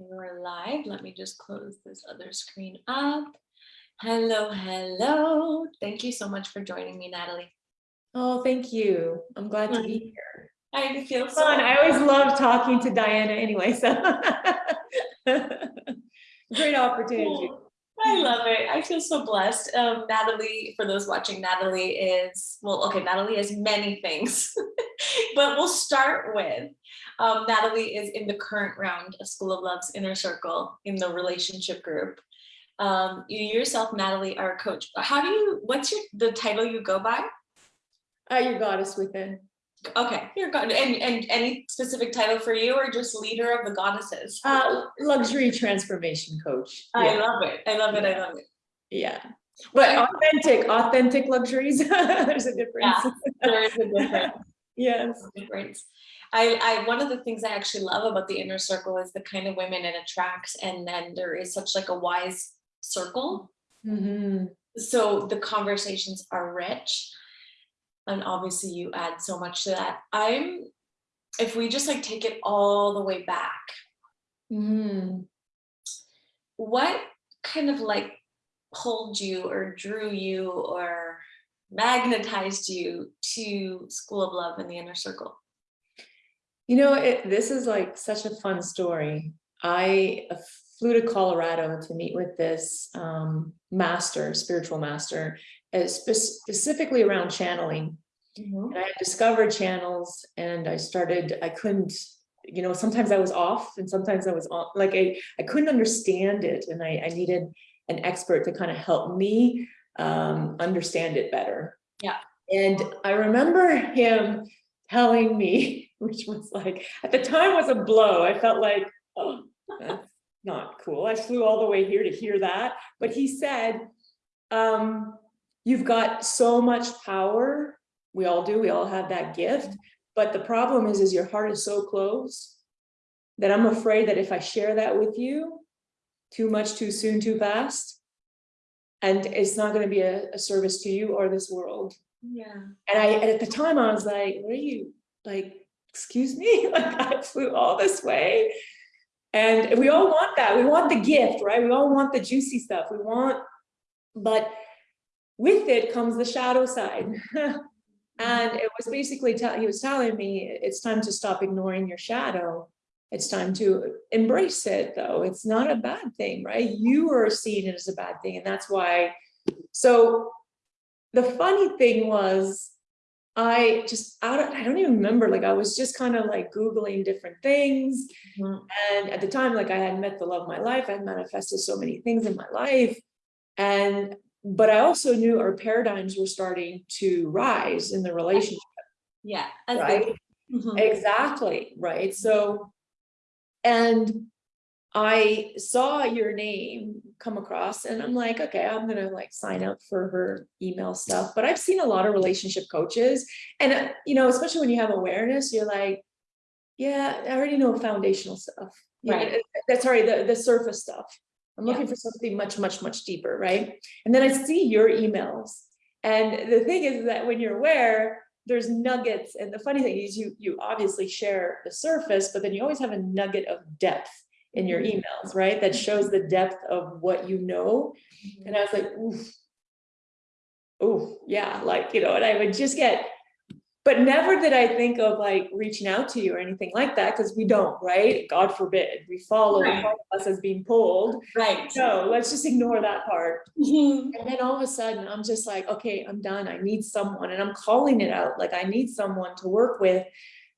We're live. Let me just close this other screen up. Hello, hello. Thank you so much for joining me, Natalie. Oh, thank you. I'm glad to be here. I feel so. Fun. I always love talking to Diana anyway, so. Great opportunity. Cool. I love it. I feel so blessed. Um, Natalie, for those watching, Natalie is, well, okay, Natalie is many things, but we'll start with um, Natalie is in the current round of School of Love's Inner Circle in the relationship group. Um, you yourself, Natalie, are a coach. How do you, what's your, the title you go by? Uh, your goddess within. Okay, you're god, and, and any specific title for you or just leader of the goddesses? Uh, luxury transformation coach. I Yeah, love it. I love it. I love it. yeah. But authentic, authentic luxuries. There's a difference. Yeah. There is a difference. Yes. difference. I, I, one of the things I actually love about the inner circle is the kind of women it attracts. And then there is such like a wise circle. Mhm. So the conversations are rich. And obviously you add so much to that. I'm, if we just like take it all the way back, Mhm. what kind of like pulled you or drew you or magnetized you to School of Love and the inner circle? You know, it, this is like such a fun story. I flew to Colorado to meet with this um, master, spiritual master, spe- specifically around channeling. Mhm. And I discovered channels and I started, I couldn't, you know, sometimes I was off and sometimes I was on, like I, I couldn't understand it and I, I needed an expert to kind of help me um, understand it better. Yeah. And I remember him telling me, which was like, at the time was a blow. I felt like, oh, that's not cool. I flew all the way here to hear that. But he said, um, you've got so much power. We all do, we all have that gift. But the problem is, is your heart is so closed that I'm afraid that if I share that with you, too much, too soon, too fast, and it's not going to be a, a service to you or this world. Yeah. And I, and at the time I was like, what are you, like, excuse me? Like I flew all this way. And we all want that. We want the gift, right? We all want the juicy stuff. We want, but with it comes the shadow side. and it was basically, tell, he was telling me, it's time to stop ignoring your shadow. It's time to embrace it though. It's not a bad thing, right? You are seeing it as a bad thing. And that's why, so the funny thing was I just out of, I don't even remember like I was just kind of like googling different things Mhm. and at the time like I had met the love of my life I had manifested so many things in my life and but I also knew our paradigms were starting to rise in the relationship Yeah. right they- Mhm. exactly right so and I saw your name come across and I'm like, okay, I'm gonna like sign up for her email stuff. But I've seen a lot of relationship coaches and, uh, you know, especially when you have awareness, you're like, yeah, I already know foundational stuff. Right. That's sorry, the, the surface stuff. I'm Yeah. looking for something much, much, much deeper, right? And then I see your emails. And the thing is that when you're aware, there's nuggets. And the funny thing is you, you obviously share the surface, but then you always have a nugget of depth in your mm-hmm. emails, right? That shows the depth of what you know. Mm-hmm. And I was like, oof. Oh, yeah, like, you know, and I would just get, but never did I think of like reaching out to you or anything like that, because we don't, right? God forbid, we follow Right. us as being pulled. Right. So let's just ignore that part. Mhm. And then all of a sudden, I'm just like, okay, I'm done. I need someone. And I'm calling it out. Like, I need someone to work with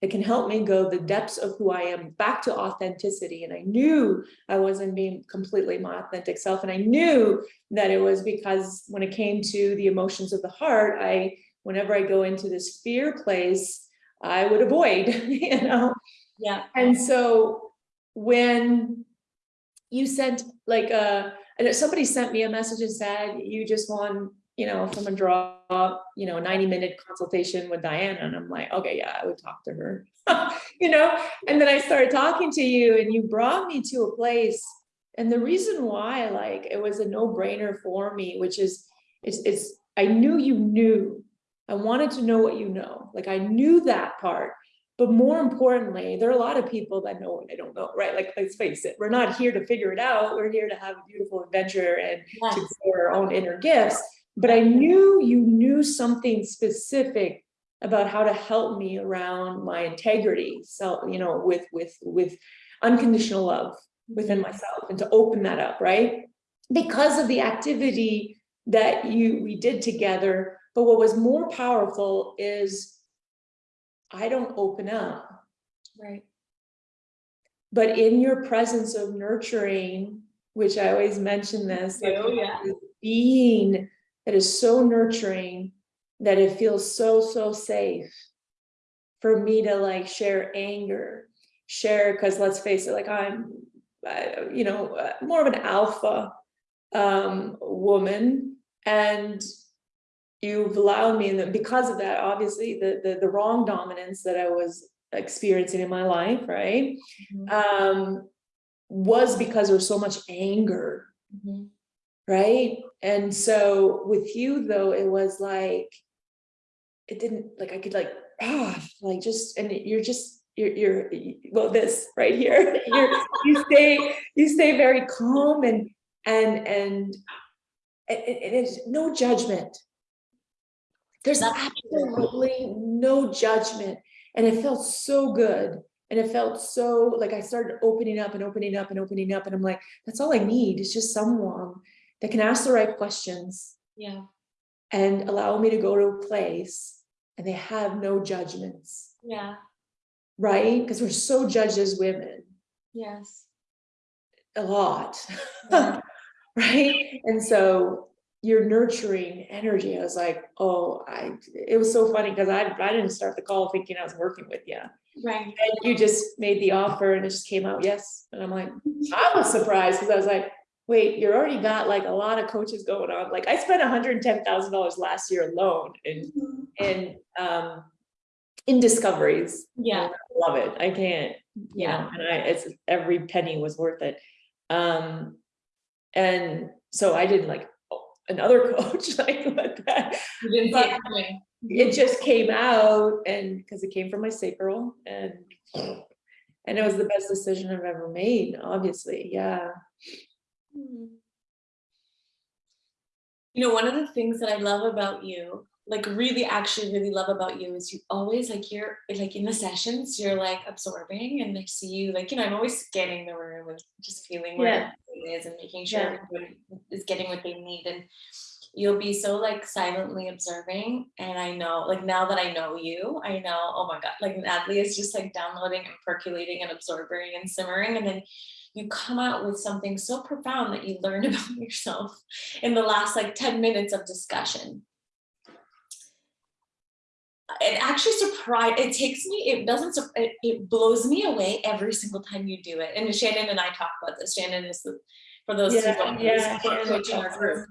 that can help me go the depths of who I am back to authenticity. And I knew I wasn't being completely my authentic self. And I knew that it was because when it came to the emotions of the heart, I, whenever I go into this fear place, I would avoid, you know? Yeah. And so when you sent like a, and somebody sent me a message and said, you just won, you know, from a draw, you know, 90 minute consultation with Diana. And I'm like, okay, yeah, I would talk to her, you know? And then I started talking to you and you brought me to a place. And the reason why, like, it was a no brainer for me, which is, it's, it's, I knew you knew, I wanted to know what you know. Like I knew that part, But more importantly, there are a lot of people that know what they don't know, right? Like, let's face it, we're not here to figure it out. We're here to have a beautiful adventure and to Yes. explore our own inner gifts. But I knew you knew something specific about how to help me around my integrity. So, you know, with, with, with unconditional love within mm-hmm. myself and to open that up, right? Because of the activity that you, we did together. But what was more powerful is I don't open up, Right. but in your presence of nurturing, which I always mention this, like, Oh, yeah. being that is so nurturing that it feels so, so safe for me to like share anger, share, because let's face it, like I'm, uh, you know, uh, more of an alpha um, woman and you've allowed me, and because of that, obviously, the, the, the wrong dominance that I was experiencing in my life, right? Mhm. Um, was because there was so much anger Mhm. right? And so with you though, it was like, it didn't, like, I could like, ah, like just, and you're just, you're, you're, well, this right here, you're, you stay, you stay very calm and, and, and, and, and it's no judgment. There's absolutely no judgment. And it felt so good. And it felt so, like I started opening up and opening up and opening up. And I'm like, that's all I need It's just someone that can ask the right questions Yeah. and allow me to go to a place and they have no judgments, Yeah. right? Because we're so judged as women, Yes. a lot, Yeah. right? And so your nurturing energy, I was like, oh, I, it was so funny because I, I didn't start the call thinking I was working with you. Right. And you just made the offer and it just came out, yes. And I'm like, I was surprised because I was like, wait, you're already got like a lot of coaches going on. Like I spent hundred and ten thousand dollars last year alone in, in, um, in discoveries. Yeah. I Love it. I can't, you Yeah. know, and I, it's, every penny was worth it. Um, and so I didn't like another coach, like what that, You didn't see it it just came out and because it came from my sacral and and it was the best decision I've ever made, obviously, yeah. Hmm. You know, one of the things that I love about you, like really actually really love about you is you always like you're like in the sessions, you're like absorbing and I see you like, you know, I'm always scanning the room and just feeling where Yeah. everything is and making sure Yeah. everyone is getting what they need. And you'll be so like silently observing. And I know, like now that I know you, I know, oh my God, like Natalie is just like downloading and percolating and absorbing and simmering. And then you come out with something so profound that you learned about yourself in the last like 10 minutes of discussion. It actually surprised, it takes me, it doesn't, it, it blows me away every single time you do it. And Shannon and I talk about this. Shannon is the, for those who Yeah, don't know, yeah, is the Shannon coach in our group.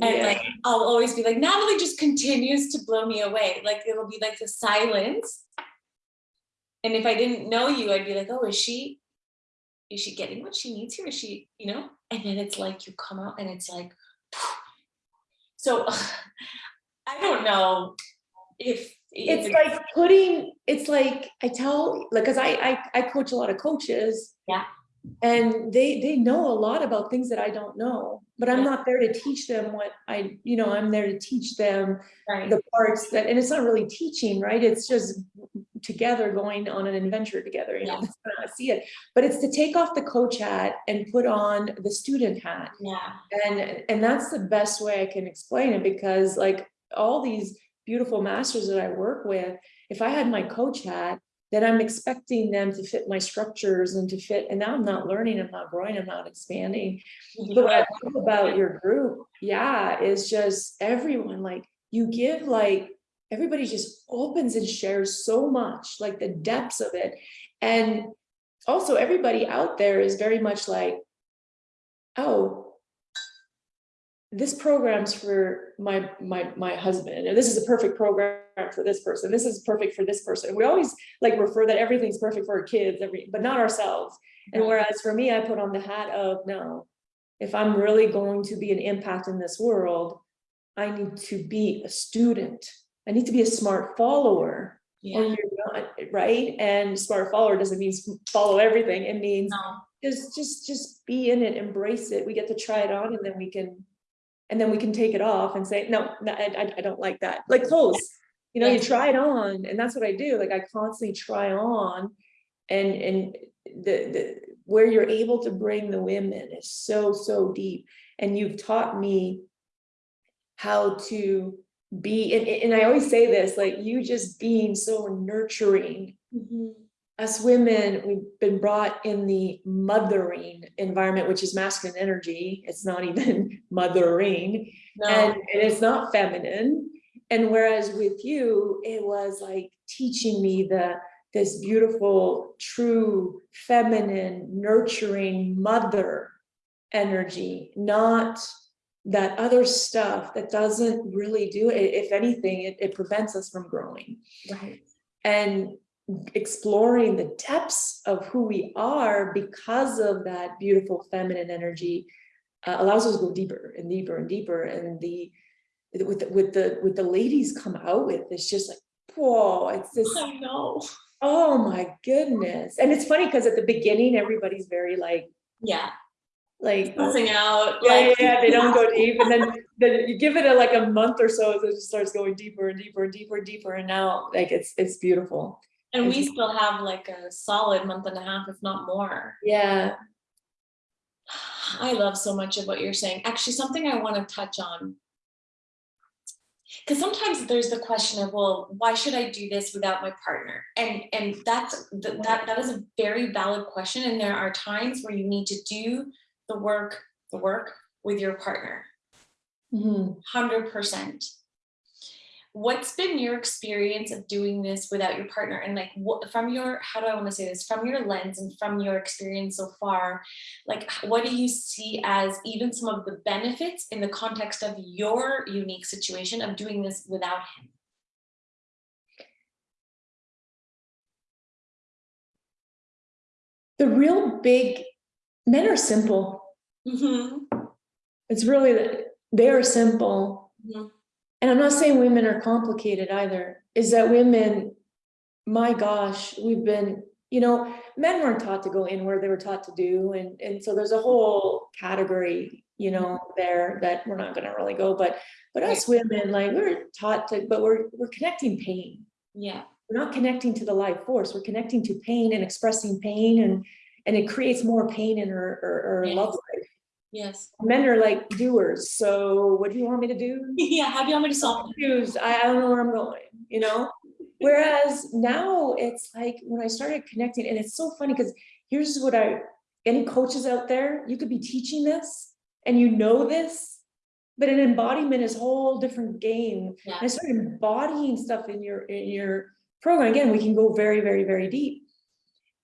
And Yeah. like, I'll always be like, Natalie just continues to blow me away. Like, it'll be like the silence. And if I didn't know you, I'd be like, oh, is she, is she getting what she needs here? Is she, you know? And then it's like, you come out and it's like, so I don't know if. It's like putting, it's like, I tell, like, cause I, I, I coach a lot of coaches. Yeah. And they, they know a lot about things that I don't know, but I'm Yeah. not there to teach them what I, you know, I'm there to teach them Right, the parts that, and it's not really teaching, right? It's just together going on an adventure together, you know, Yeah. that's how I see it. But it's to take off the coach hat and put on the student hat. yeah, And, and that's the best way I can explain it because like all these beautiful masters that I work with, if I had my coach hat, then I'm expecting them to fit my structures and to fit, and now I'm not learning, I'm not growing, I'm not expanding. But what I love about your group, yeah, is just everyone, like, you give like, everybody just opens and shares so much, like the depths of it. And also everybody out there is very much like, oh, this program's for my, my, my husband, and this is a perfect program for this person, this is perfect for this person. We always like refer that everything's perfect for our kids, every, but not ourselves. And whereas for me, I put on the hat of, no, if I'm really going to be an impact in this world, I need to be a student. I need to be a smart follower. or Yeah, you're not, right? And smart follower doesn't mean follow everything, it means no, just, just, just be in it, embrace it, we get to try it on and then we can. And then we can take it off and say, no, no, I, I, don't like that, like clothes, you know, you try it on, and that's what I do, like I constantly try on. And, and the, the, where you're able to bring the women is so, so deep, and you've taught me. How to be, and, and I always say this, like you just being so nurturing Mhm. Us women, we've been brought in the mothering environment, which is masculine energy. It's not even mothering and, and it's not feminine. And whereas with you, it was like teaching me the this beautiful, true, feminine, nurturing mother energy, not that other stuff that doesn't really do it. If anything, it, it prevents us from growing right, and exploring the depths of who we are because of that beautiful feminine energy uh, allows us to go deeper and deeper and deeper. And the with the, with the with the ladies come out with it's just like whoa it's this I know, oh my goodness. And it's funny because at the beginning everybody's very like yeah, like passing out, yeah, yeah, like. yeah, they don't go deep, and then, then you give it a, like a month or so, it just starts going deeper and deeper and deeper and deeper, and now, like, it's, it's beautiful. And we still have like a solid month and a half, if not more. Yeah, I love so much of what you're saying. Actually, something I want to touch on. Because sometimes there's the question of, well, why should I do this without my partner? And and that's that that is a very valid question. And there are times where you need to do the work, the work with your partner. Mhm. Hundred percent. What's been your experience of doing this without your partner? And like, what from your how do I want to say this? From your lens and from your experience so far, like, what do you see as even some of the benefits in the context of your unique situation of doing this without him? the real big, men are simple, Mhm, it's really, that they are simple. mhm, And I'm not saying women are complicated either, is that women, my gosh, we've been, you know, men weren't taught to go inward, they were taught to do, and, and so there's a whole category, you know, there that we're not gonna really go, but, but us women, like, we're taught to, but we're, we're connecting pain. Yeah, We're not connecting to the life force, we're connecting to pain and expressing pain and, and it creates more pain in our, our, our Yes. Yes. Men are like doers, so what do you want me to do? Yeah, how do you want me to solve it? I, I don't know where I'm going, you know? Whereas now it's like when I started connecting, and it's so funny because here's what I, any coaches out there, you could be teaching this and you know this, but an embodiment is a whole different game. Yeah. And I started embodying stuff in your, in your program. Again, we can go very, very, very deep.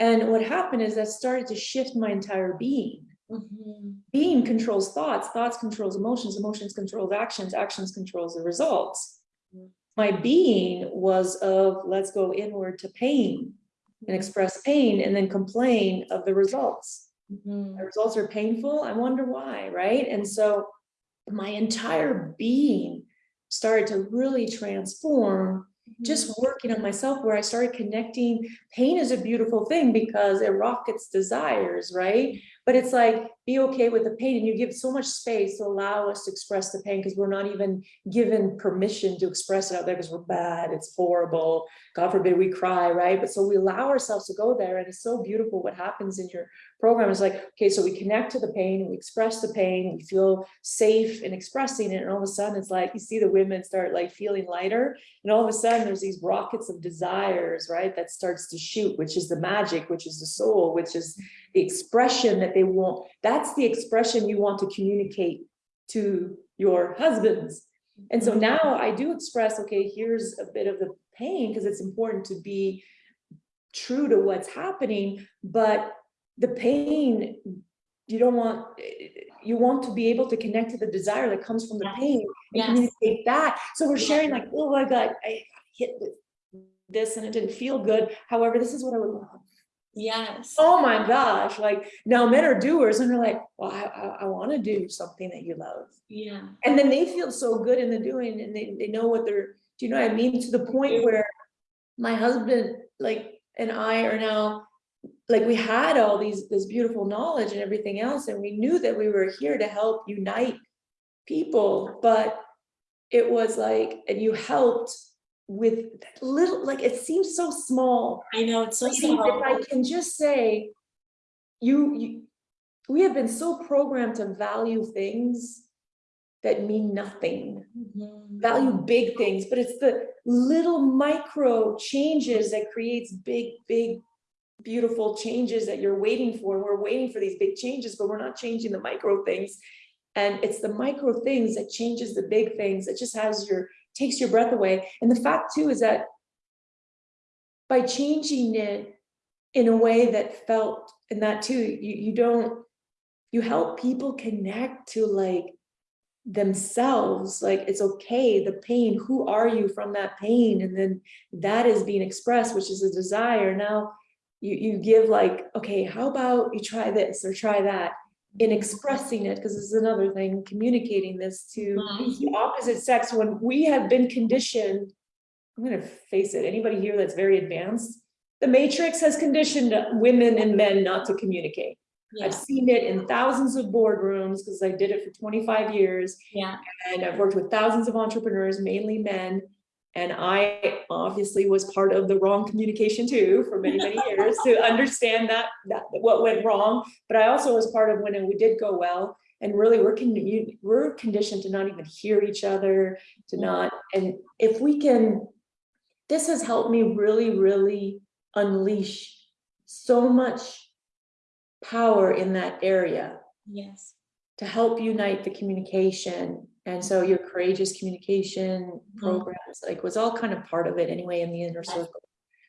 And what happened is that started to shift my entire being Mhm, being controls thoughts, thoughts controls emotions, emotions controls actions, actions controls the results. My being was of, let's go inward to pain and express pain and then complain of the results. mhm, The results are painful, I wonder why, right? And so my entire being started to really transform just working on myself where I started connecting, pain is a beautiful thing because it rockets desires, right? But it's like, be okay with the pain and you give so much space to allow us to express the pain because we're not even given permission to express it out there because we're bad, it's horrible. God forbid we cry, right? But so we allow ourselves to go there and it's so beautiful what happens in your program is like, okay, so we connect to the pain, we express the pain, we feel safe in expressing it. And all of a sudden it's like, you see the women start like feeling lighter and all of a sudden, there's these rockets of desires, right? That starts to shoot, which is the magic, which is the soul, which is the expression that they want. That's the expression you want to communicate to your husbands. And so mm-hmm. now I do express, okay, here's a bit of the pain because it's important to be true to what's happening, but the pain, you don't want, you want to be able to connect to the desire that comes from the pain and Yes. communicate that. So we're sharing like, oh, I got, I hit with this and it didn't feel good. However, this is what I would love. Yes. Oh my gosh, like now men are doers and they're like, well, I, I, I want to do something that you love. Yeah. And then they feel so good in the doing and they, they know what they're, do you know what I mean? To the point where my husband, like, and I are now, like, we had all these, this beautiful knowledge and everything else, and we knew that we were here to help unite people, but it was like, and you helped with little, like, it seems so small. I know, it's so If small. I can just say, you, you, we have been so programmed to value things that mean nothing Mhm. value big things, but it's the little micro changes that creates big, big, beautiful changes that you're waiting for. We're waiting for these big changes, but we're not changing the micro things. And it's the micro things that changes the big things. It just has your, takes your breath away. And the fact too is that by changing it in a way that felt, and that too, you, you don't, you help people connect to like themselves, like it's okay, the pain, who are you from that pain? And then that is being expressed, which is a desire. Now you, you give like, okay, how about you try this or try that? In expressing it, because this is another thing, communicating this to Mhm. the opposite sex when we have been conditioned. I'm gonna face it, anybody here that's very advanced, the matrix has conditioned women and men not to communicate. Yeah, I've seen it in thousands of boardrooms because I did it for twenty-five years. yeah, And I've worked with thousands of entrepreneurs, mainly men. And I obviously was part of the wrong communication too for many, many years to understand that, that what went wrong. But I also was part of when we did go well. And really, we're con- we're conditioned to not even hear each other, to not, and if we can. This has helped me really, really unleash so much power in that area yes. to help unite the communication. And so your courageous communication mm-hmm. programs, like was all kind of part of it anyway in the inner circle.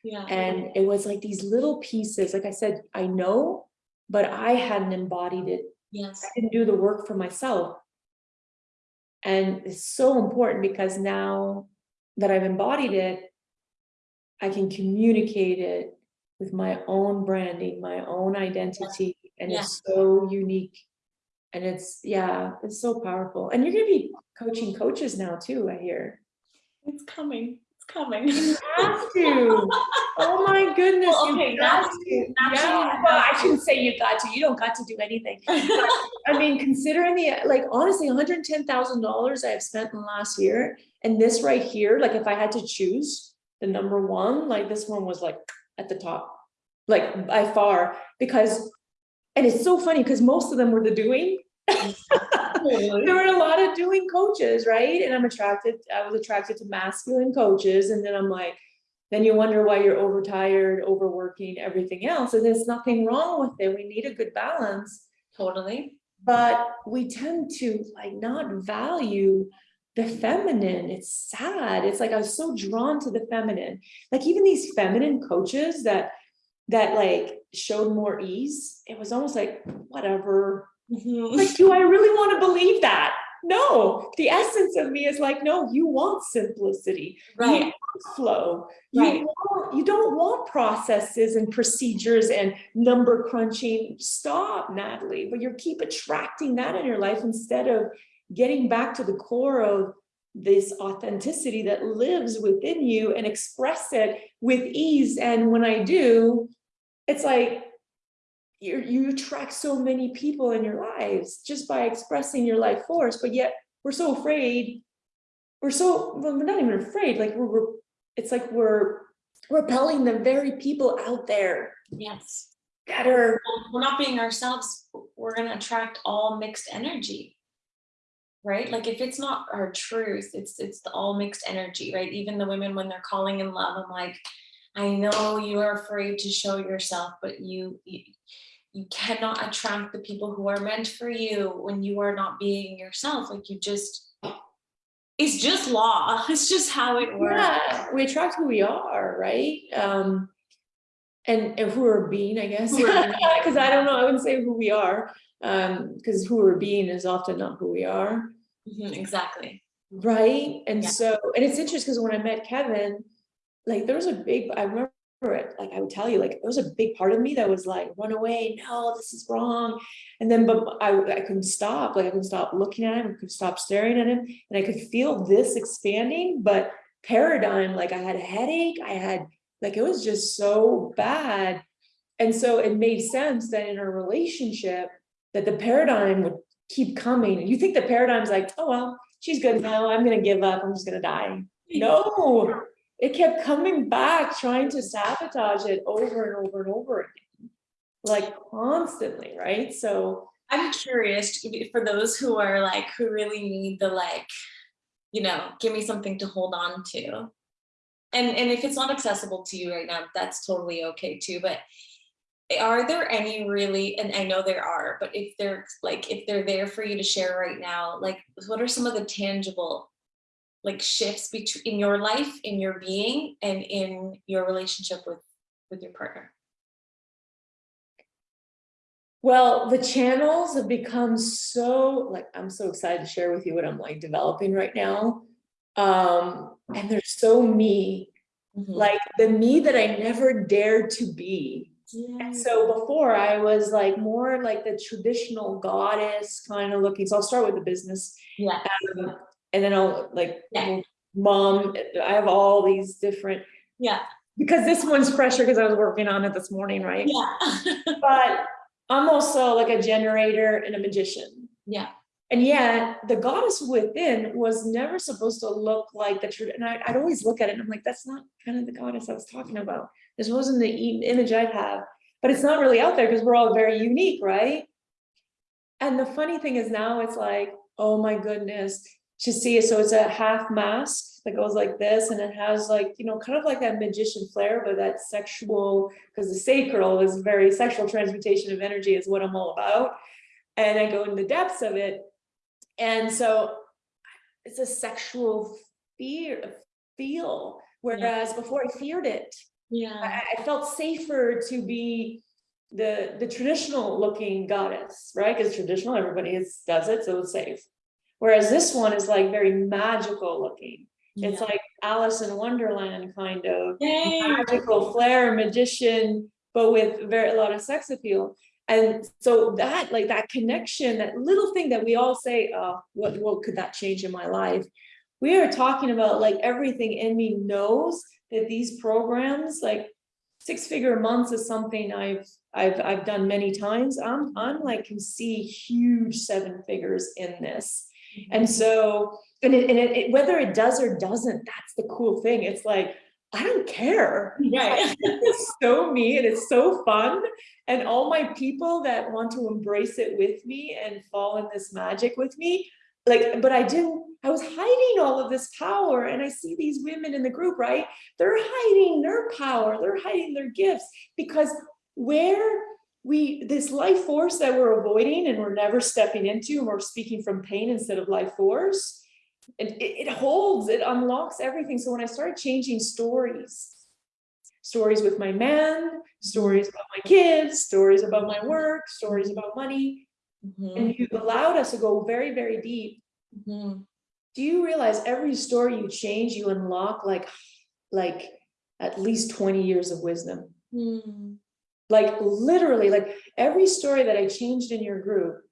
Yeah, And it was like these little pieces, like I said, I know, but I hadn't embodied it. yes, I didn't do the work for myself. And it's so important because now that I've embodied it, I can communicate it with my own branding, my own identity, and it's so unique. And it's, yeah, it's so powerful. And you're gonna be coaching coaches now too, I hear. it's coming, it's coming. You have to. Oh my goodness. Well, you okay, to. Yeah, well, I shouldn't say you got to. You don't got to do anything. I mean, considering the, like, honestly, hundred and ten thousand dollars I have spent in the last year, and this right here, like, if I had to choose the number one, like, this one was like at the top, like, by far, because, and it's so funny, because most of them were the doing. There were a lot of doing coaches, right? And I'm attracted, I was attracted to masculine coaches, and then I'm like, then you wonder why you're overtired, overworking, everything else, and there's nothing wrong with it. We need a good balance. Totally, But we tend to like not value the feminine. It's sad. It's like I was so drawn to the feminine. Like even these feminine coaches that that like showed more ease, it was almost like whatever. Mhm. Like, do I really want to believe that? No, the essence of me is like, no, you want simplicity, you right, want flow. You Right. want, you don't want processes and procedures and number crunching. Stop, Natalie, but you keep attracting that in your life instead of getting back to the core of this authenticity that lives within you and express it with ease. And when I do, it's like you you attract so many people in your lives just by expressing your life force, but yet we're so afraid. We're so, well, we're not even afraid, like we're, we're, it's like we're repelling the very people out there yes. that are, We're not being ourselves, we're gonna attract all mixed energy. Right, like if it's not our truth, it's, it's the all mixed energy, right? Even the women when they're calling in love, I'm like, I know you are afraid to show yourself, but you, you, you cannot attract the people who are meant for you when you are not being yourself, like you just, it's just law, it's just how it works. yeah, we attract who we are, right? Um, and, and who we're being, I guess, Who we're being. because I don't know, I wouldn't say who we are, um, because who we're being is often not who we are. Mhm, Exactly, Right, and Yeah. so, and it's interesting because when I met Kevin, like there was a big, I remember it, like I would tell you, like there was a big part of me that was like, run away, no, this is wrong. And then, but I, I couldn't stop, like I couldn't stop looking at him, I could stop staring at him, and I could feel this expanding, but paradigm, like I had a headache, I had Like it was just so bad. And so it made sense that in a relationship, that the paradigm would keep coming. And you think the paradigm's like, oh, well, she's good now. I'm gonna give up. I'm just gonna die. No, it kept coming back, trying to sabotage it over and over and over again. Like constantly, right? So I'm curious for those who are like, who really need the like, you know, give me something to hold on to. And, and if it's not accessible to you right now, that's totally okay too, but are there any really, and I know there are, but if they're like, if they're there for you to share right now, like, what are some of the tangible like shifts between in your life, in your being and in your relationship with, with your partner? Well, the channels have become so, like, I'm so excited to share with you what I'm like developing right now. Um, and they're so me, Mhm. like the me that I never dared to be. Yeah. And so before I was like more like the traditional goddess kind of looking. So I'll start with the business. Yeah, um, And then I'll like, Yeah. mom, I have all these different, yeah, because this one's fresher because I was working on it this morning, right? yeah. But I'm also like a generator and a magician. Yeah, And yet the goddess within was never supposed to look like the truth. And I, I'd always look at it and I'm like, that's not kind of the goddess I was talking about. This wasn't the image I'd have, but it's not really out there because we're all very unique, right? And the funny thing is now it's like, oh my goodness, to see. So it's a half mask that goes like this and it has like, you know, kind of like that magician flair, but that sexual, because the sacral is very sexual transmutation of energy is what I'm all about. And I go in the depths of it. And so it's a sexual fear, feel, whereas before I feared it. yeah, I, I felt safer to be the, the traditional looking goddess, right? Because traditional, everybody is, does it, so it's safe. Whereas this one is like very magical looking. It's yeah. like Alice in Wonderland kind of Yay. magical flair, magician, but with very a lot of sex appeal. And so that like that connection, that little thing that we all say, oh, what, what could that change in my life? We are talking about like everything in me knows that these programs, like six figure months is something I've I've I've done many times. I'm I'm like can see huge seven figures in this. Mm-hmm. And so, and it, and it, it- whether it does or doesn't, that's the cool thing. It's like, I don't care. Right. It's so me and it's so fun. And all my people that want to embrace it with me and fall in this magic with me, like, but I didn't, I was hiding all of this power and I see these women in the group, right? They're hiding their power, they're hiding their gifts because where we, this life force that we're avoiding and we're never stepping into, and we're speaking from pain instead of life force, and it, it holds, it unlocks everything. So when I started changing stories, stories with my man, stories about my kids, stories about my work, stories about money, Mhm, and you allowed us to go very, very deep. mhm. Do you realize every story you change, you unlock like, like at least 20 years of wisdom? Hmm. Like literally, like every story that I changed in your group,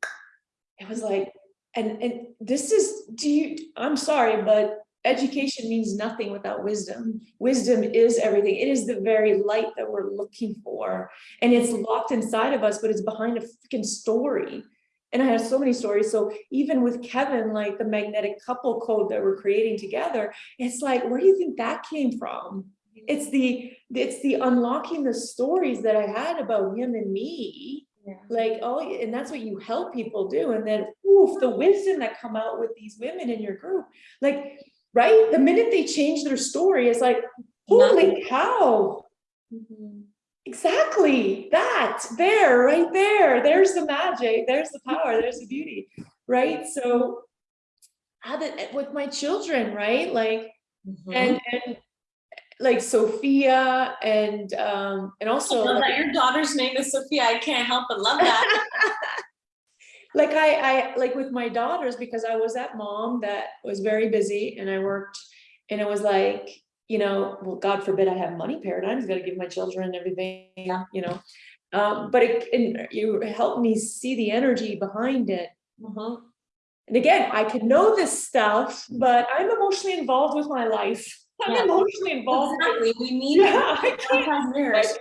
it was like, and, and this is, do you, I'm sorry, but education means nothing without wisdom. Wisdom is everything. It is the very light that we're looking for. And it's locked inside of us, but it's behind a freaking story. And I have so many stories. So even with Kevin, like the magnetic couple code that we're creating together, it's like, where do you think that came from? It's the, it's the unlocking the stories that I had about him and me. Yeah. like oh and that's what you help people do. And then oof the wisdom that come out with these women in your group. Like right? The minute they change their story it's like holy cow. Mhm. exactly. That there right there. There's the magic. There's the power. There's the beauty. Right? So how did with my children right? Like Mhm. and and like sophia and um and also love like, that your daughter's name is Sophia. I can't help but love that. like I, I, like with my daughters, because I was that mom that was very busy and I worked, and it was like, you know, well, God forbid I have money paradigms, gotta give my children everything, yeah. you know. Um, but it, and you helped me see the energy behind it. Mhm. And again, I could know this stuff, but I'm emotionally involved with my life. I'm Yeah. emotionally involved. Exactly, we need Yeah, I can't, mirrors.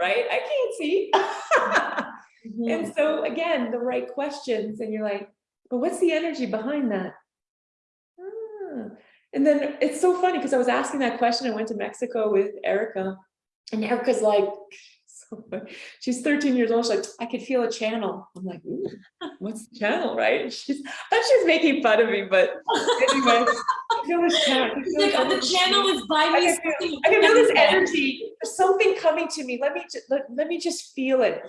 right? I can't see. Mhm. And so again, the right questions and you're like, but what's the energy behind that? Ah, And then it's so funny because I was asking that question. I went to Mexico with Erica and Erica's like. she's 13 years old. She's like, I could feel a channel. I'm like, what's the channel, right? She's, I thought she was making fun of me, but anyway, I feel this channel. I can It's feel like, oh, the channel is by I me. can feel- I can feel this energy, there's something coming to me, let me, let, let me just feel it.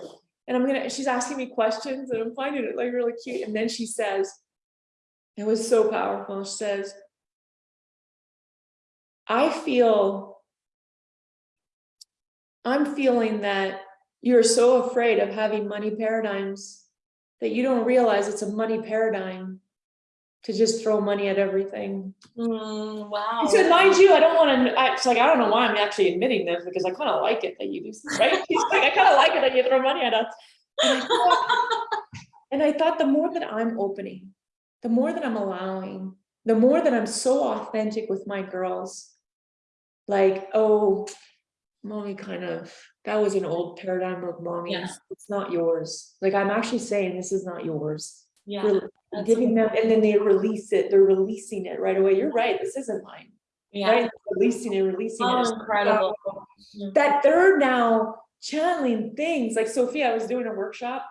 And I'm gonna, she's asking me questions and I'm finding it like really cute, and then she says, it was so powerful, she says, I feel, I'm feeling that you're so afraid of having money paradigms that you don't realize it's a money paradigm to just throw money at everything. Mm, wow. So mind you, I don't wanna, I, it's like, I don't know why I'm actually admitting this, because I kinda like it that you do, right? She's like, I kinda like it that you throw money at us. And I thought- And I thought the more that I'm opening, the more that I'm allowing, the more that I'm so authentic with my girls. Like, oh, mommy kind of, that was an old paradigm of mommy, Yeah. it's not yours. Like, I'm actually saying, this is not yours. Yeah. Giving them, and then they release it, they're releasing it right away. You're right, this isn't mine. Yeah. Right, releasing and releasing Oh, it. incredible. Um, that they're now channeling things, like Sophia, I was doing a workshop.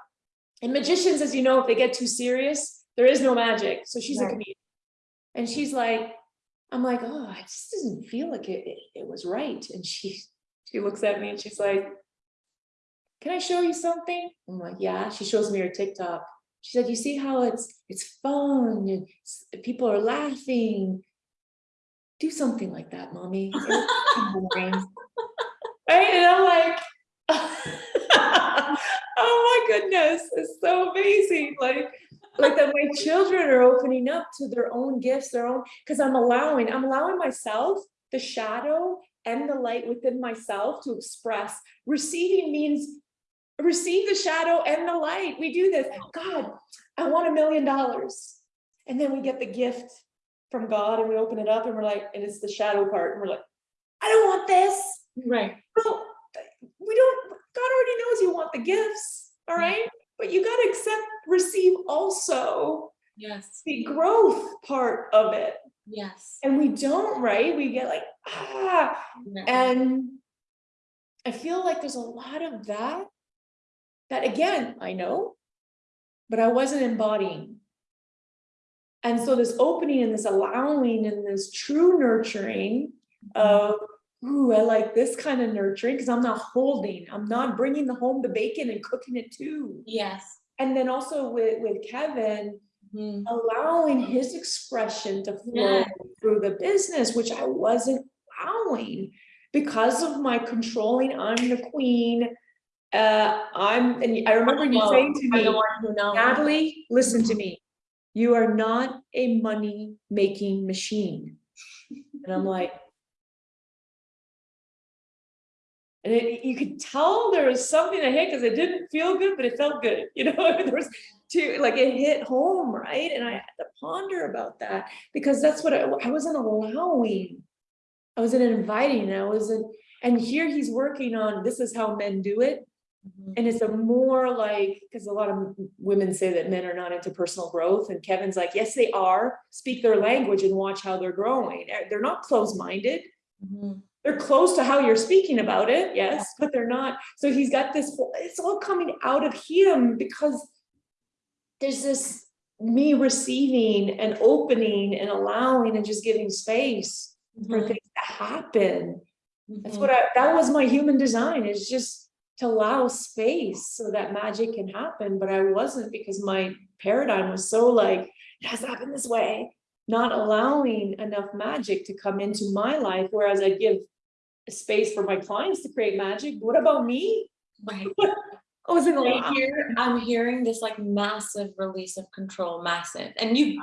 And magicians, as you know, if they get too serious, there is no magic, so she's a comedian. And she's like, I'm like, oh, it just doesn't feel like it, it, it was right, and she, she looks at me and she's like. Can I show you something? I'm like, yeah, she shows me her TikTok. She said, you see how it's, it's fun, and people are laughing. Do something like that, mommy. Right, and I'm like. Oh my goodness, it's so amazing, like, like that my children are opening up to their own gifts, their own, because I'm allowing, I'm allowing myself the shadow and the light within myself to express. Receiving means receive the shadow and the light. We do this. God, I want a million dollars. And then we get the gift from God and we open it up and we're like, and it's the shadow part. And we're like, I don't want this. Right. Well, we don't, God already knows you want the gifts, All right. But you gotta accept, receive also Yes. the growth part of it. Yes. And we don't, right? We get like, ah, Yeah. and I feel like there's a lot of that. That again, I know, but I wasn't embodying. And so this opening and this allowing and this true nurturing of, ooh, I like this kind of nurturing because I'm not holding, I'm not bringing the home the bacon and cooking it too. Yes. And then also with, with Kevin, Mhm. allowing his expression to flow Yeah. through the business, which I wasn't allowing because of my controlling, I'm the queen. Uh, I'm, and I remember you saying to me, one who knows. Natalie, listen to me. You are not a money making machine. And I'm like. And it, you could tell there was something I hit because it didn't feel good, but it felt good, you know, there was two, like it hit home, right? And I had to ponder about that because that's what I, I wasn't allowing. I wasn't inviting, I wasn't, and here he's working on, this is how men do it. Mhm. And it's a more like, because a lot of women say that men are not into personal growth, and Kevin's like, yes, they are. Speak their language and watch how they're growing. They're not closed-minded. Mhm. They're close to how you're speaking about it, yes, but they're not. So he's got this, whole- it's all coming out of him because there's this me receiving and opening and allowing and just giving space for Mhm. things to happen. That's Mhm. what I, that was my human design, is just to allow space so that magic can happen, but I wasn't because my paradigm was so like, it has to happen this way. Not allowing enough magic to come into my life, whereas I give space for my clients to create magic. What about me? Right. I wasn't I allowed. hear, I'm hearing this like massive release of control, massive, and you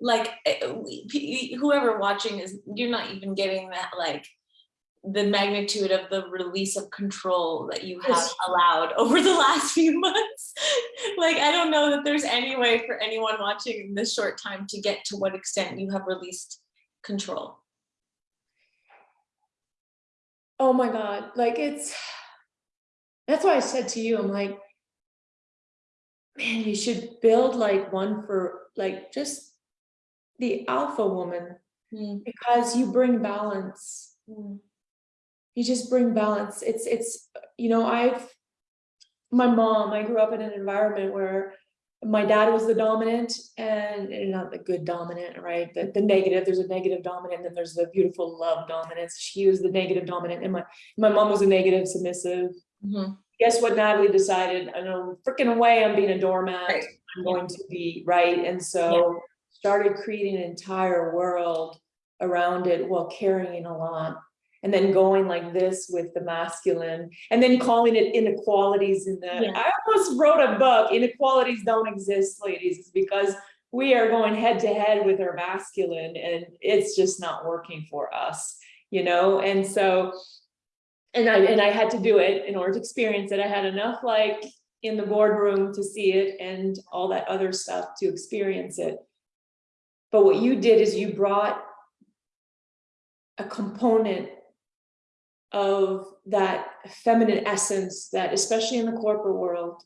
like eh, p- whoever watching is you're not even getting that like the magnitude of the release of control that you have allowed over the last few months. Like i don't know that there's any way for anyone watching in this short time to get to what extent you have released control. Oh my God, like it's, that's why I said to you, I'm like, man, you should build like one for like just the alpha woman Mm, because you bring balance. mm, You just bring balance. It's, it's, you know, I've, my mom, I grew up in an environment where my dad was the dominant and, and not the good dominant, right? The, the negative, there's a negative dominant, and then there's the beautiful love dominance. She was the negative dominant and my, my mom was a negative submissive. mhm. Guess what Natalie decided? I know, freaking away, I'm being a doormat. Right. I'm going to be, right? And so started creating an entire world around it while carrying a lot. And then going like this with the masculine and then calling it inequalities in the, Yeah. I almost wrote a book, inequalities don't exist, ladies. It's because we are going head to head with our masculine and it's just not working for us, you know? And so, and I, and I had to do it in order to experience it. I had enough like in the boardroom to see it and all that other stuff to experience it. But what you did is you brought a component of that feminine essence that especially in the corporate world,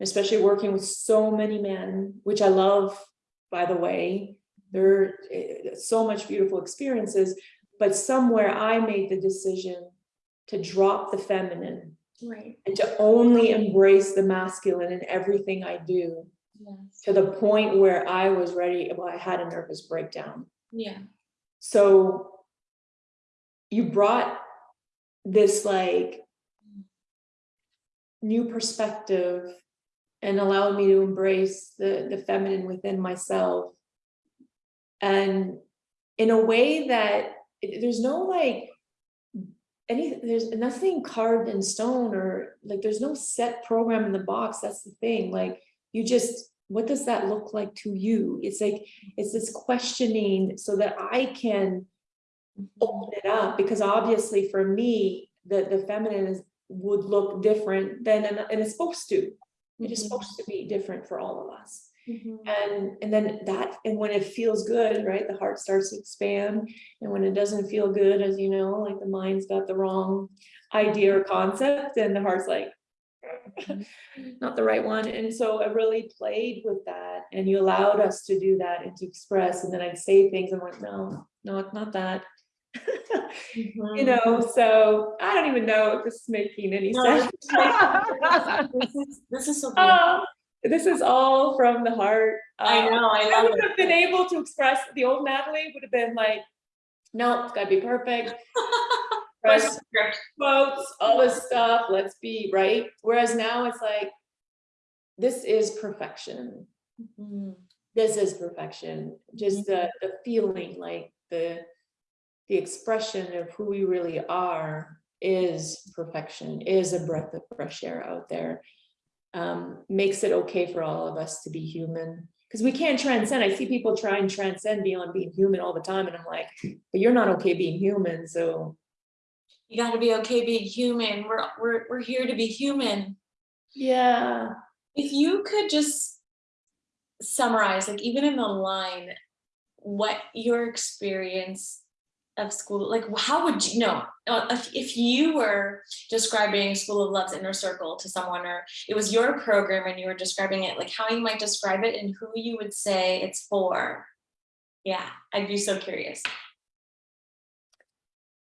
especially working with so many men, which I love, by the way, there are eh, so much beautiful experiences, but somewhere I made the decision to drop the feminine Right, and to only embrace the masculine in everything I do yes, to the point where I was ready, well, I had a nervous breakdown. yeah, So you brought this like new perspective and allowed me to embrace the, the feminine within myself. And in a way that it- there's no like any, there's nothing carved in stone or like, there's no set program in the box. That's the thing. Like, you just, what does that look like to you? It's like, it's this questioning so that I can open it up because obviously for me, the, the feminine is, would look different than, and and it's supposed to. It is Mhm. supposed to be different for all of us. mhm. And, and then that, and when it feels good, right, the heart starts to expand. And when it doesn't feel good, as you know, like the mind's got the wrong idea or concept and the heart's like, not the right one. And so I really played with that and you allowed us to do that and to express. And then I'd say things, I'm like, no, no, it's not that. You Mhm. know, so I don't even know if this is making any No, sense. this is This is, so. Oh, This is all from the heart. I Uh, know, I I would have been able to express, the old Natalie would have been like, no, it's gotta be perfect. Press quotes, all this stuff, let's be, right? Whereas now it's like, this is perfection. Mhm. This is perfection, just the, the feeling, like the, the expression of who we really are is perfection, is a breath of fresh air out there. Um, makes it okay for all of us to be human, because we can't transcend. I see people try and transcend beyond being human all the time, and I'm like, but you're not okay being human, so. You gotta be okay being human. We're, we're, we're here to be human. Yeah. If you could just summarize, like even in the line, what your experience of school, like how would you know, uh, if, if you were describing School of Love's inner circle to someone, or it was your program and you were describing it, like how you might describe it and who you would say it's for? Yeah, I'd be so curious.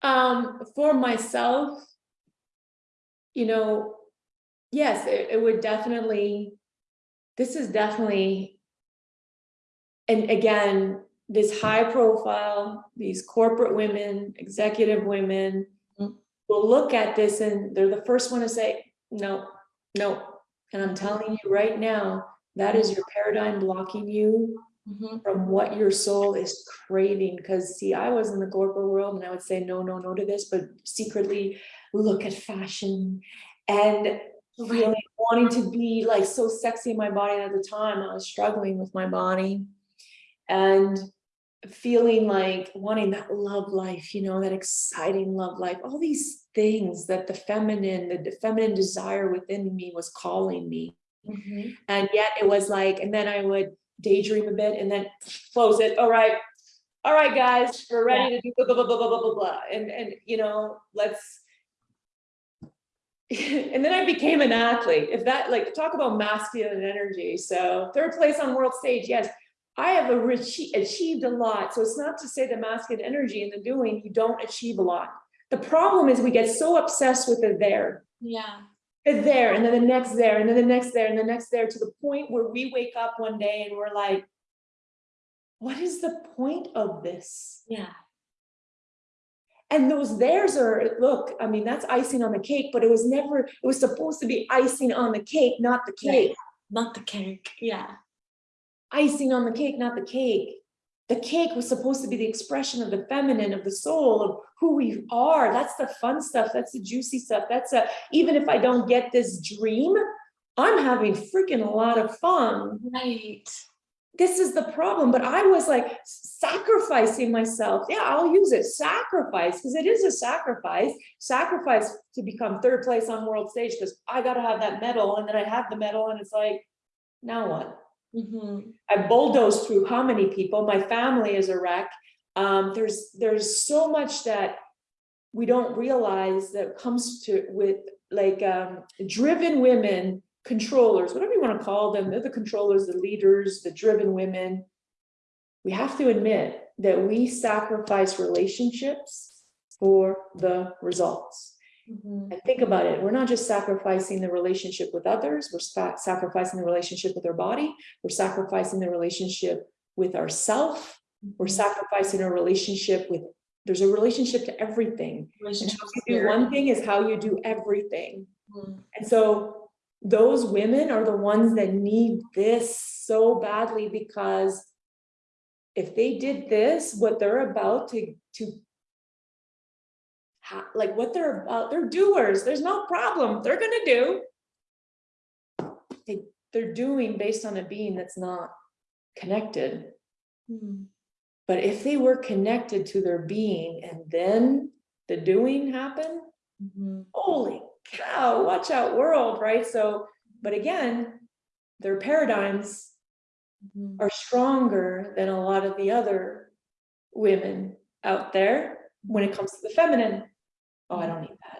Um, for myself, you know, yes, it, it would definitely, this is definitely, and again, this high profile, these corporate women, executive women Mm. will look at this and they're the first one to say, no, no. And I'm telling you right now, that is your paradigm blocking you Mhm. from what your soul is craving. Because see, I was in the corporate world and I would say no, no, no to this, but secretly look at fashion and really wanting to be like so sexy in my body at the time. I was struggling with my body and feeling like wanting that love life, you know, that exciting love life, all these things that the feminine, the the feminine desire within me was calling me. Mhm. And yet it was like, and then I would daydream a bit and then close it. All right. All right, guys, we're ready to do blah, blah, blah, blah, blah, blah, blah. And, and, you know, let's, and then I became an athlete. If that, like, talk about masculine energy. So third place on world stage, yes. I have achieved a lot. So it's not to say the masculine energy in the doing, you don't achieve a lot. The problem is we get so obsessed with the there, Yeah. the there, and then the next there, and then the next there, and the next there, to the point where we wake up one day and we're like, what is the point of this? Yeah. And those theirs are, look, I mean, that's icing on the cake, but it was never, it was supposed to be icing on the cake, not the cake. Not the cake. Yeah. Icing on the cake, not the cake. The cake was supposed to be the expression of the feminine, of the soul, of who we are. That's the fun stuff. That's the juicy stuff. That's a, even if I don't get this dream, I'm having freaking a lot of fun. Right. this is the problem, but I was like sacrificing myself. Yeah, I'll use it, sacrifice, because it is a sacrifice. Sacrifice to become third place on world stage, because I gotta have that medal, and then I have the medal, and it's like, now what? Mhm. I bulldozed through how many people? My family is a wreck. Um, there's, there's so much that we don't realize that comes to with like um, driven women, controllers, whatever you want to call them, they're the controllers, the leaders, the driven women. We have to admit that we sacrifice relationships for the results. Mhm. And think about it, we're not just sacrificing the relationship with others, we're sa- sacrificing the relationship with our body, we're sacrificing the relationship with ourself, we're Mhm. sacrificing a relationship with, there's a relationship to everything. Relationship how you do one thing is how you do everything. Mhm. And so those women are the ones that need this so badly because if they did this, what they're about to, to ha- like what they're about, they're doers, there's no problem, they're gonna do. They, they're doing based on a being that's not connected. Mhm. But if they were connected to their being and then the doing happened, Mhm. holy cow, watch out world, right? So, but again, their paradigms Mhm. are stronger than a lot of the other women out there when it comes to the feminine. Oh, I don't need that.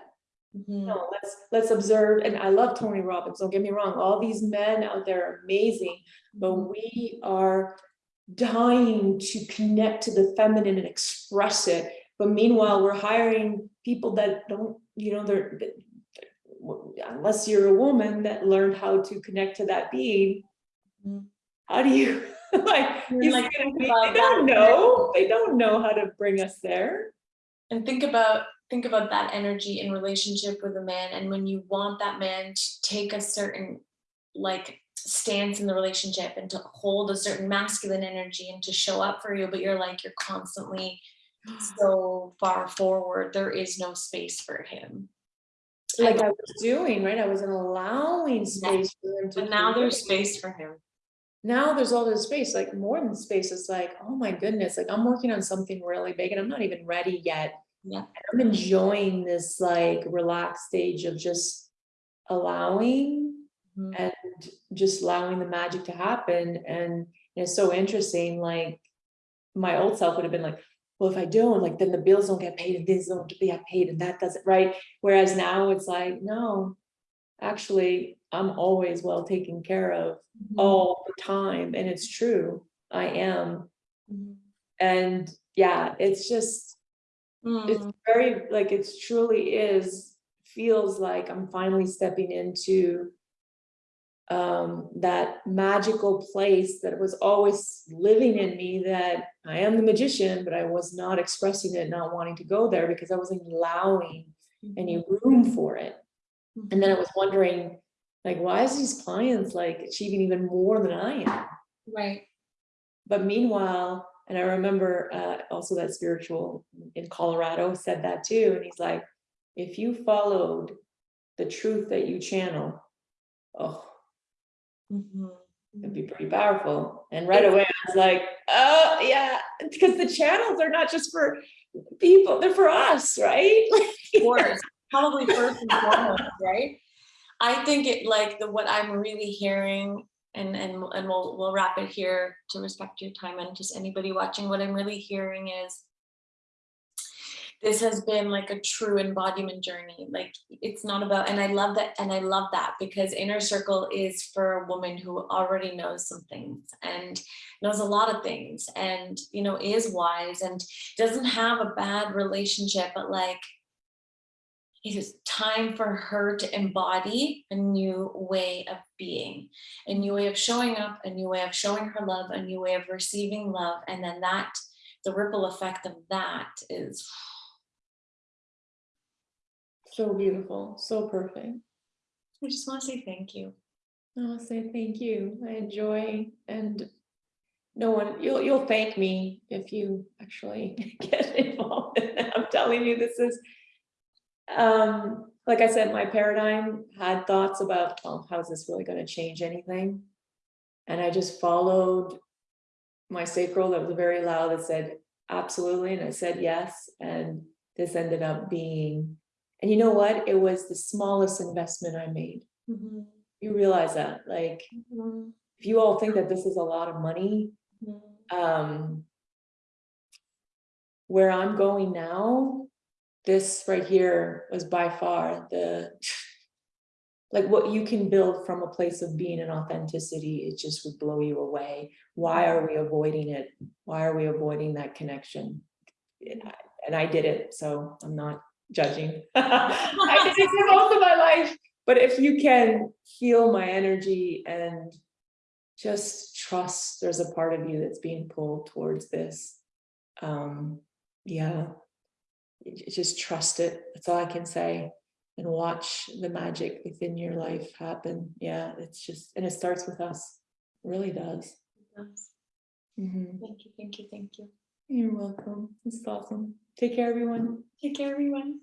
Mhm. No, let's, let's observe, and I love Tony Robbins, don't get me wrong, all these men out there are amazing, but Mhm. we are dying to connect to the feminine and express it. But meanwhile, we're hiring people that don't, you know, they're, that- unless you're a woman that learned how to connect to that being, Mhm. how do you, like, you like, they don't know, they don't know how to bring us there. And think about think about that energy in relationship with a man and when you want that man to take a certain like stance in the relationship and to hold a certain masculine energy and to show up for you but you're like you're constantly so far forward there is no space for him Like I was doing, right, I wasn't allowing space for him to. but now there's space for him now there's all this space, like more than space, it's like, oh my goodness, like I'm working on something really big and I'm not even ready yet. Yeah. I'm enjoying this like relaxed stage of just allowing Mhm. and just allowing the magic to happen. And it's so interesting, like my old self would have been like, well, if I don't, like then the bills don't get paid and this don't get paid and that doesn't, right? Whereas now it's like, no, actually, I'm always well taken care of Mhm. all the time, and it's true, I am. Mhm. And yeah, it's just, it's Mm. very, like, it's truly is, feels like I'm finally stepping into um, that magical place that was always living in me that I am the magician, but I was not expressing it, not wanting to go there because I wasn't allowing any room for it. And then I was wondering, like, why is these clients like achieving even more than I am? right But meanwhile, and I remember uh, also that spiritual in Colorado said that too. And he's like, if you followed the truth that you channel, oh, Mhm. it'd be pretty powerful. And right away, I was like, oh, yeah, because the channels are not just for people, they're for us, right? Of course, probably first and foremost, right? I think it like the what I'm really hearing, and and and we'll we'll wrap it here to respect your time and just anybody watching. What I'm really hearing is this has been like a true embodiment journey. Like it's not about, and I love that, and I love that because inner circle is for a woman who already knows some things and knows a lot of things and, you know, is wise and doesn't have a bad relationship, but like it is time for her to embody a new way of being, a new way of showing up, a new way of showing her love, a new way of receiving love. And then that, the ripple effect of that is So beautiful, so perfect. I just want to say thank you. I'll say thank you. I enjoy and no one, you'll, you'll thank me if you actually get involved. in. I'm telling you, this is, um, like I said, my paradigm had thoughts about, well, how's this really gonna change anything? And I just followed my sacral that was very loud that said, absolutely, and I said yes, and this ended up being, and you know what? It was the smallest investment I made. Mhm, You realize that, like, mhm, if you all think that this is a lot of money, mhm. um. Where I'm going now, this right here was by far the. Like what you can build from a place of being an authenticity, it just would blow you away. Why are we avoiding it? Why are we avoiding that connection? And I- and I did it, so I'm not judging. I did it for most of my life, but if you can feel my energy and just trust there's a part of you that's being pulled towards this. Um, yeah. Just trust it. That's all I can say. And watch the magic within your life happen. Yeah, it's just, and it starts with us. It Really does. Yes. Mhm. Thank you, thank you, thank you. You're welcome. It's awesome. Take care, everyone. Take care, everyone.